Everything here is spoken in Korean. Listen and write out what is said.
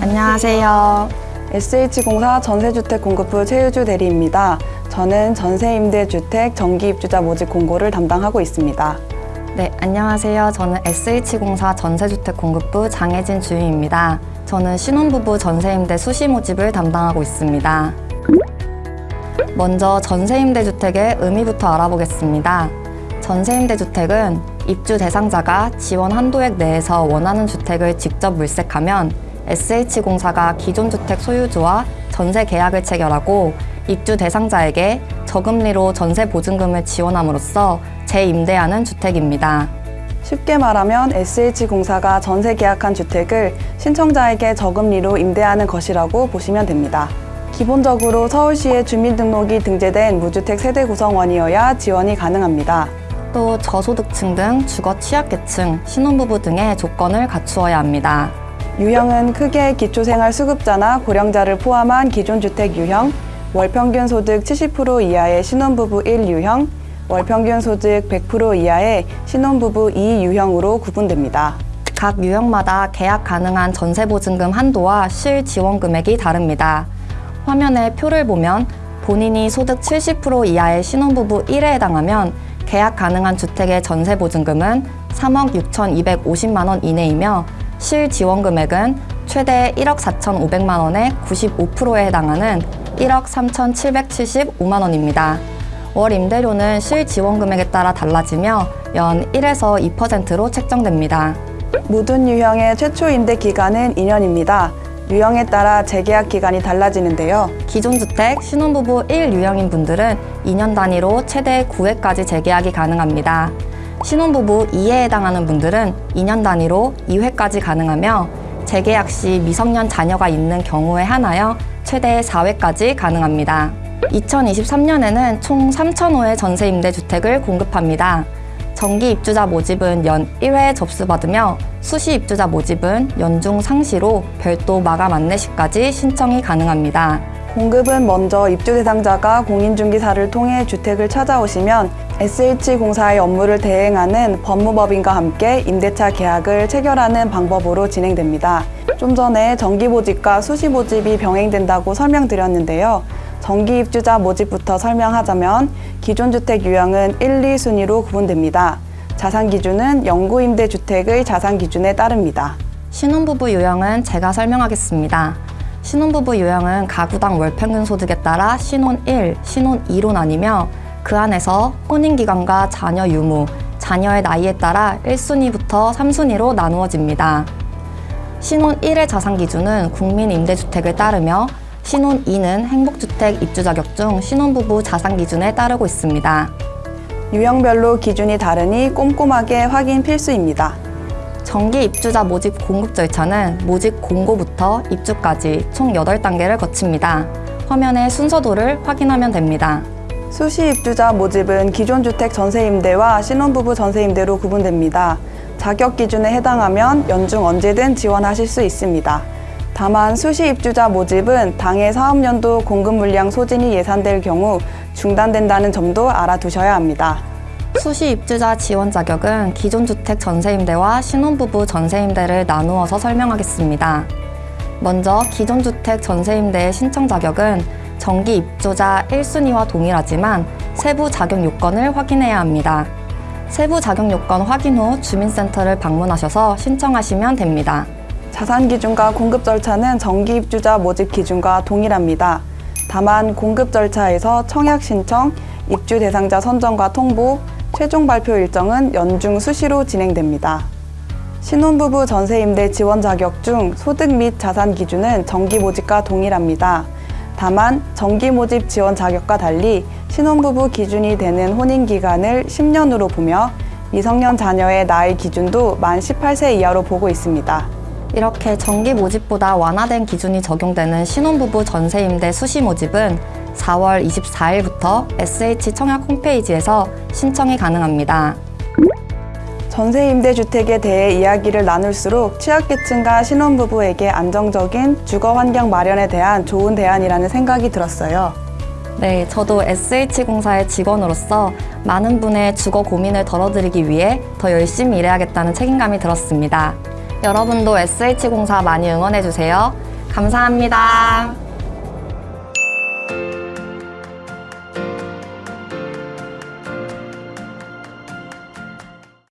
안녕하세요. SH공사 전세주택 공급부 최유주 대리입니다. 저는 전세임대주택 정기입주자 모집 공고를 담당하고 있습니다. 네, 안녕하세요. 저는 SH공사 전세주택 공급부 장혜진 주임입니다. 저는 신혼부부 전세임대 수시 모집을 담당하고 있습니다. 먼저 전세임대주택의 의미부터 알아보겠습니다. 전세임대주택은 입주 대상자가 지원 한도액 내에서 원하는 주택을 직접 물색하면 SH공사가 기존 주택 소유주와 전세 계약을 체결하고 입주 대상자에게 저금리로 전세 보증금을 지원함으로써 재임대하는 주택입니다. 쉽게 말하면 SH공사가 전세 계약한 주택을 신청자에게 저금리로 임대하는 것이라고 보시면 됩니다. 기본적으로 서울시에 주민등록이 등재된 무주택 세대 구성원이어야 지원이 가능합니다. 또 저소득층 등 주거 취약계층, 신혼부부 등의 조건을 갖추어야 합니다. 유형은 크게 기초생활수급자나 고령자를 포함한 기존 주택 유형, 월평균 소득 70% 이하의 신혼부부 1 유형, 월평균 소득 100% 이하의 신혼부부 2 유형으로 구분됩니다. 각 유형마다 계약 가능한 전세보증금 한도와 실 지원 금액이 다릅니다. 화면에 표를 보면 본인이 소득 70% 이하의 신혼부부 1에 해당하면 계약 가능한 주택의 전세보증금은 3억 6,250만 원 이내이며 실 지원 금액은 최대 1억 4,500만 원의 95%에 해당하는 1억 3,775만 원입니다. 월 임대료는 실 지원 금액에 따라 달라지며 연 1에서 2%로 책정됩니다. 모든 유형의 최초 임대 기간은 2년입니다. 유형에 따라 재계약 기간이 달라지는데요. 기존 주택 신혼부부 1유형인 분들은 2년 단위로 최대 9회까지 재계약이 가능합니다. 신혼부부 2에 해당하는 분들은 2년 단위로 2회까지 가능하며 재계약 시 미성년 자녀가 있는 경우에 한하여 최대 4회까지 가능합니다. 2023년에는 총 3,000호의 전세임대주택을 공급합니다. 정기 입주자 모집은 연 1회 접수받으며 수시 입주자 모집은 연중 상시로 별도 마감 안내시까지 신청이 가능합니다. 공급은 먼저 입주 대상자가 공인중개사를 통해 주택을 찾아오시면 SH공사의 업무를 대행하는 법무법인과 함께 임대차 계약을 체결하는 방법으로 진행됩니다. 좀 전에 정기 모집과 수시 모집이 병행된다고 설명드렸는데요. 정기 입주자 모집부터 설명하자면 기존 주택 유형은 1, 2순위로 구분됩니다. 자산 기준은 영구 임대 주택의 자산 기준에 따릅니다. 신혼부부 유형은 제가 설명하겠습니다. 신혼부부 유형은 가구당 월 평균 소득에 따라 신혼 1, 신혼 2로 나뉘며 그 안에서 혼인기간과 자녀 유무, 자녀의 나이에 따라 1순위부터 3순위로 나누어집니다. 신혼 1의 자산 기준은 국민임대주택을 따르며 신혼 2는 행복주택 입주 자격 중 신혼부부 자산 기준에 따르고 있습니다. 유형별로 기준이 다르니 꼼꼼하게 확인 필수입니다. 정기 입주자 모집 공급 절차는 모집 공고부터 입주까지 총 8단계를 거칩니다. 화면의 순서도를 확인하면 됩니다. 수시 입주자 모집은 기존 주택 전세 임대와 신혼부부 전세 임대로 구분됩니다. 자격 기준에 해당하면 연중 언제든 지원하실 수 있습니다. 다만 수시 입주자 모집은 당해 사업연도 공급 물량 소진이 예상될 경우 중단된다는 점도 알아두셔야 합니다. 수시 입주자 지원 자격은 기존 주택 전세임대와 신혼부부 전세임대를 나누어서 설명하겠습니다. 먼저 기존 주택 전세임대의 신청 자격은 정기 입주자 1순위와 동일하지만 세부 자격 요건을 확인해야 합니다. 세부 자격 요건 확인 후 주민센터를 방문하셔서 신청하시면 됩니다. 자산 기준과 공급 절차는 정기 입주자 모집 기준과 동일합니다. 다만 공급 절차에서 청약 신청, 입주 대상자 선정과 통보, 최종 발표 일정은 연중 수시로 진행됩니다. 신혼부부 전세임대 지원 자격 중 소득 및 자산 기준은 정기 모집과 동일합니다. 다만 정기 모집 지원 자격과 달리 신혼부부 기준이 되는 혼인 기간을 10년으로 보며 미성년 자녀의 나이 기준도 만 18세 이하로 보고 있습니다. 이렇게 정기 모집보다 완화된 기준이 적용되는 신혼부부 전세임대 수시 모집은 4월 24일부터 SH 청약 홈페이지에서 신청이 가능합니다. 전세임대주택에 대해 이야기를 나눌수록 취약계층과 신혼부부에게 안정적인 주거환경 마련에 대한 좋은 대안이라는 생각이 들었어요. 네, 저도 SH공사의 직원으로서 많은 분의 주거 고민을 덜어드리기 위해 더 열심히 일해야겠다는 책임감이 들었습니다. 여러분도 SH공사 많이 응원해주세요. 감사합니다.